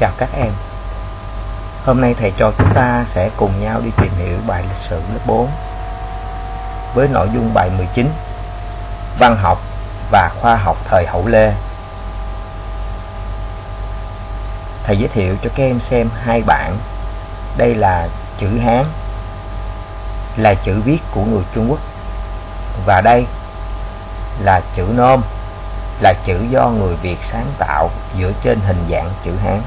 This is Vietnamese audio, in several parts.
Chào các em. Hôm nay thầy trò chúng ta sẽ cùng nhau đi tìm hiểu bài lịch sử lớp 4 với nội dung bài 19 Văn học và khoa học thời hậu Lê. Thầy giới thiệu cho các em xem hai bản Đây là chữ Hán, là chữ viết của người Trung Quốc. Và đây là chữ Nôm là chữ do người Việt sáng tạo dựa trên hình dạng chữ Hán.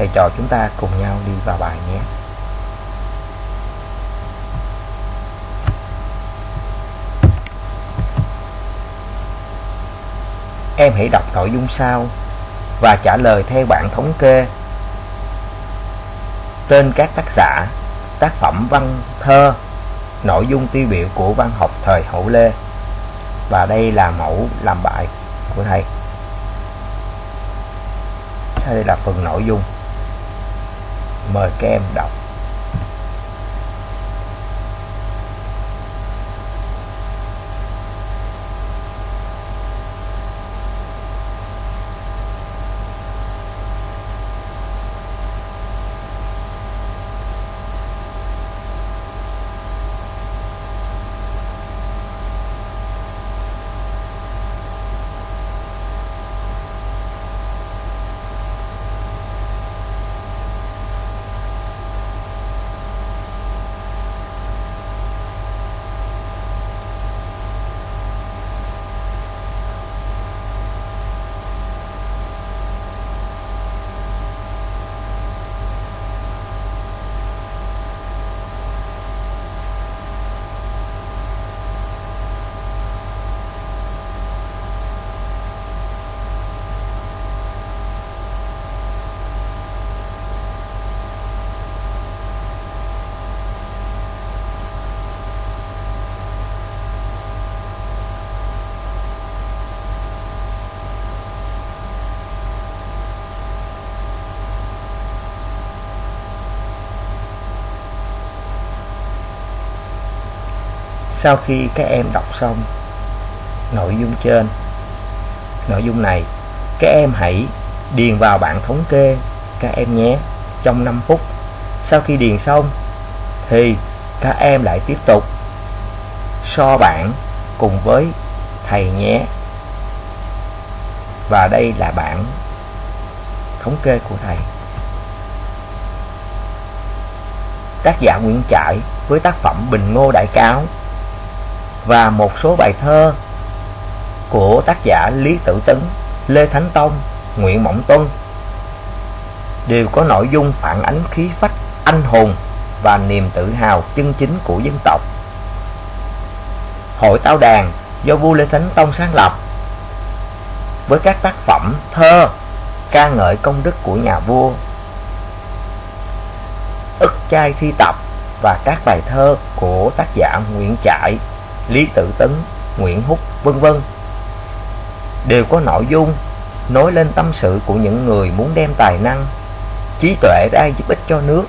Thầy trò chúng ta cùng nhau đi vào bài nhé. Em hãy đọc nội dung sau và trả lời theo bảng thống kê. Tên các tác giả, tác phẩm văn thơ, nội dung tiêu biểu của văn học thời hậu Lê và đây là mẫu làm bài của thầy sau đây là phần nội dung mời các em đọc. Sau khi các em đọc xong nội dung trên, nội dung này, các em hãy điền vào bảng thống kê các em nhé, trong 5 phút. Sau khi điền xong thì các em lại tiếp tục so bảng cùng với thầy nhé. Và đây là bảng thống kê của thầy. Tác giả Nguyễn Trãi với tác phẩm Bình Ngô Đại Cáo và một số bài thơ của tác giả Lý Tử Tấn, Lê Thánh Tông, Nguyễn Mộng Tuân đều có nội dung phản ánh khí phách anh hùng và niềm tự hào chân chính của dân tộc. Hội Tao Đàn do vua Lê Thánh Tông sáng lập với các tác phẩm thơ ca ngợi công đức của nhà vua ức chai thi tập và các bài thơ của tác giả Nguyễn Trãi Lý Tự Tấn, Nguyễn Húc, vân vân. Đều có nội dung nói lên tâm sự của những người muốn đem tài năng, trí tuệ ra giúp ích cho nước,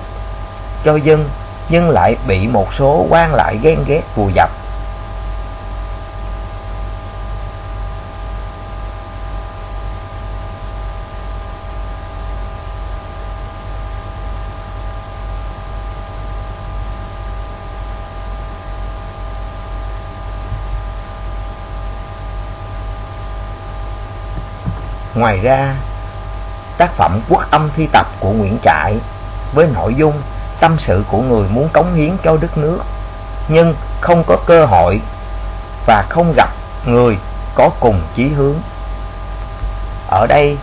cho dân nhưng lại bị một số quan lại ghen ghét vùi dập. Ngoài ra, tác phẩm Quốc âm thi tập của Nguyễn Trãi với nội dung tâm sự của người muốn cống hiến cho đất nước nhưng không có cơ hội và không gặp người có cùng chí hướng. Ở đây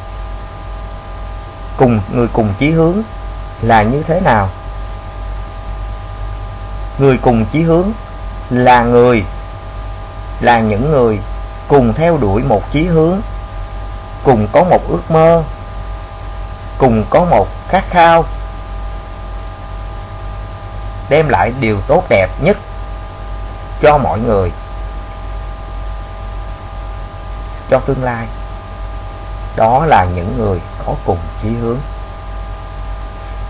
cùng người cùng chí hướng là như thế nào? Người cùng chí hướng là người là những người cùng theo đuổi một chí hướng cùng có một ước mơ. Cùng có một khát khao. Đem lại điều tốt đẹp nhất cho mọi người. Cho tương lai. Đó là những người có cùng chí hướng.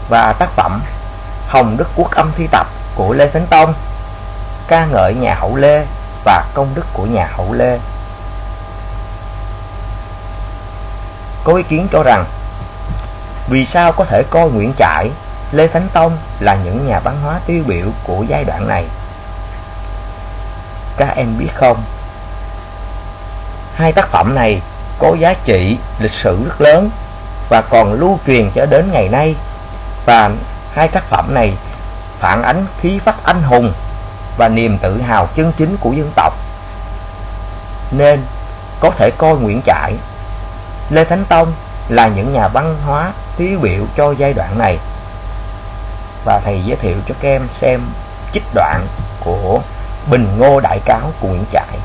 Và tác phẩm Hồng Đức Quốc âm thi tập của Lê Thánh Tông ca ngợi nhà hậu Lê và công đức của nhà hậu Lê. Có ý kiến cho rằng vì sao có thể coi Nguyễn Trãi, Lê Thánh Tông là những nhà văn hóa tiêu biểu của giai đoạn này? Các em biết không? Hai tác phẩm này có giá trị lịch sử rất lớn và còn lưu truyền cho đến ngày nay. Và hai tác phẩm này phản ánh khí phách anh hùng và niềm tự hào chân chính của dân tộc. Nên có thể coi Nguyễn Trãi, Lê Thánh Tông là những nhà văn hóa tiêu biểu cho giai đoạn này. Và thầy giới thiệu cho các em xem trích đoạn của Bình Ngô Đại Cáo của Nguyễn Trãi.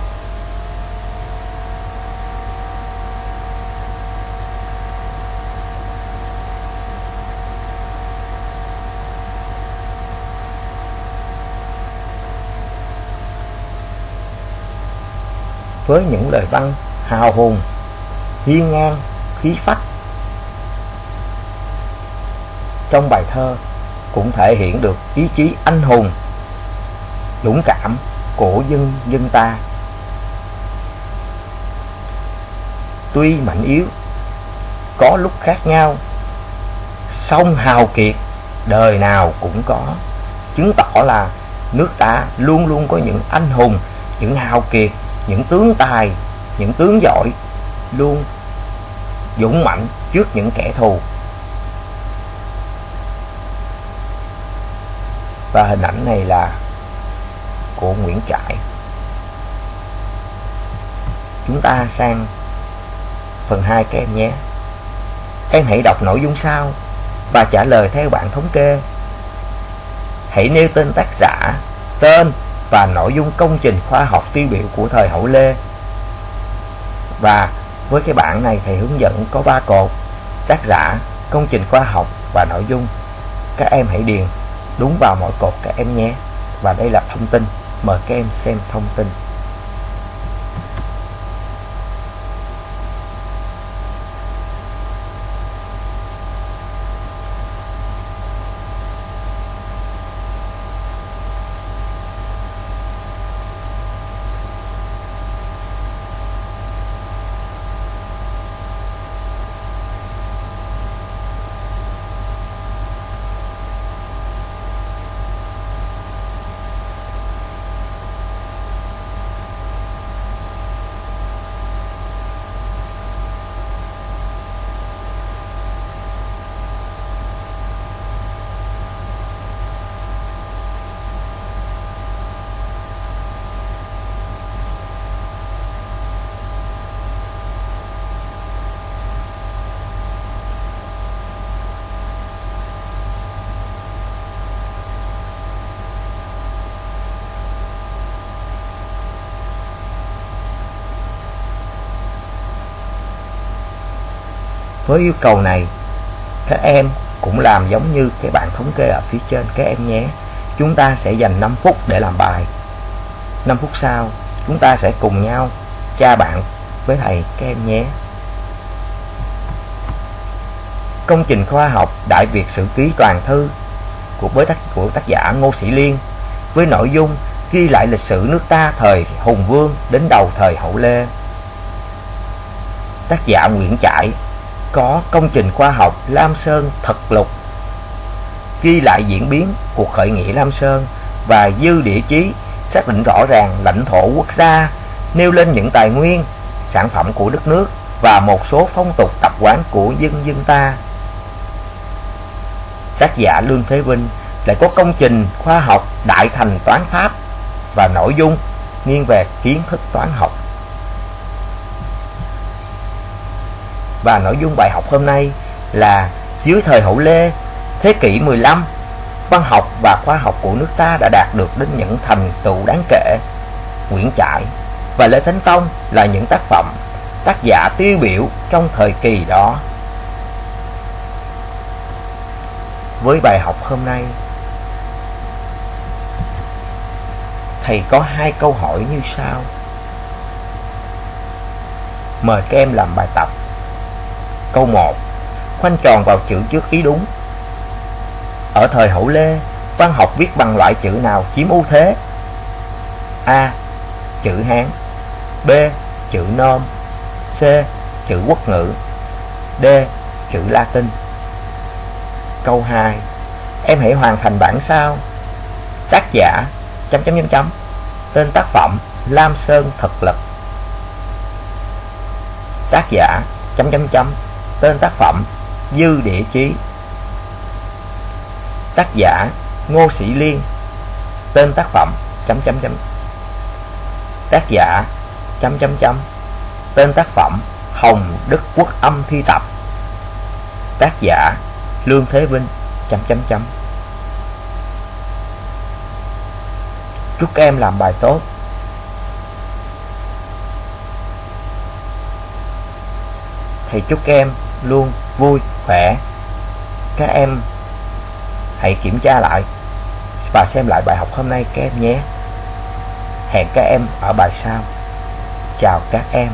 với những lời văn hào hùng, hiên ngang, khí phách. Trong bài thơ cũng thể hiện được ý chí anh hùng, dũng cảm của dân dân ta. Tuy mạnh yếu, có lúc khác nhau, song hào kiệt đời nào cũng có, chứng tỏ là nước ta luôn luôn có những anh hùng, những hào kiệt những tướng tài những tướng giỏi luôn dũng mạnh trước những kẻ thù. Và hình ảnh này là của Nguyễn Trãi. Chúng ta sang phần 2 các em nhé. Em hãy đọc nội dung sau và trả lời theo bạn thống kê. Hãy nêu tên tác giả, tên và nội dung công trình khoa học tiêu biểu của thời hậu Lê. Và với cái bảng này thầy hướng dẫn có 3 cột tác giả, công trình khoa học và nội dung. Các em hãy điền đúng vào mỗi cột các em nhé. Và đây là thông tin. Mời các em xem thông tin. Với yêu cầu này, các em cũng làm giống như cái bạn thống kê ở phía trên các em nhé. Chúng ta sẽ dành 5 phút để làm bài. 5 phút sau, chúng ta sẽ cùng nhau tra bạn với thầy các em nhé. Công trình khoa học Đại Việt Sử Ký Toàn Thư của, với tác, của tác giả Ngô Sĩ Liên với nội dung ghi lại lịch sử nước ta thời Hùng Vương đến đầu thời Hậu Lê. Tác giả Nguyễn Trãi có công trình khoa học Lam Sơn thật lục. Ghi lại diễn biến cuộc khởi nghĩa Lam Sơn và dư địa chí xác định rõ ràng lãnh thổ quốc gia, nêu lên những tài nguyên, sản phẩm của đất nước và một số phong tục tập quán của dân dân ta. Tác giả Lương Thế Vinh lại có công trình khoa học đại thành toán pháp và nội dung nghiêng về kiến thức toán học. Và nội dung bài học hôm nay là dưới thời hậu Lê, thế kỷ 15, văn học và khoa học của nước ta đã đạt được đến những thành tựu đáng kể. Nguyễn Trãi và Lê Thánh Tông là những tác phẩm tác giả tiêu biểu trong thời kỳ đó. Với bài học hôm nay, thầy có hai câu hỏi như sau. Mời các em làm bài tập. Câu 1 Khoanh tròn vào chữ trước ý đúng. Ở thời hậu Lê, Văn học viết bằng loại chữ nào chiếm ưu thế? A. Chữ Hán. B. Chữ Nôm. C. Chữ quốc ngữ. D. Chữ Latin. Câu 2 Em hãy hoàn thành bản sao. Tác giả, chấm chấm chấm chấm. Tên tác phẩm, Lam Sơn Thực Lực. Tác giả, chấm chấm chấm. Tên tác phẩm Dư Địa Chí. Tác giả Ngô Sĩ Liên. Tên tác phẩm chấm chấm chấm. Tác giả chấm chấm chấm. Tên tác phẩm Hồng Đức Quốc Âm Thi Tập. Tác giả Lương Thế Vinh chấm chấm chấm. Chúc các em làm bài tốt. Thầy chúc các em luôn vui, khỏe. Các em hãy kiểm tra lại và xem lại bài học hôm nay các em nhé. Hẹn các em ở bài sau. Chào các em.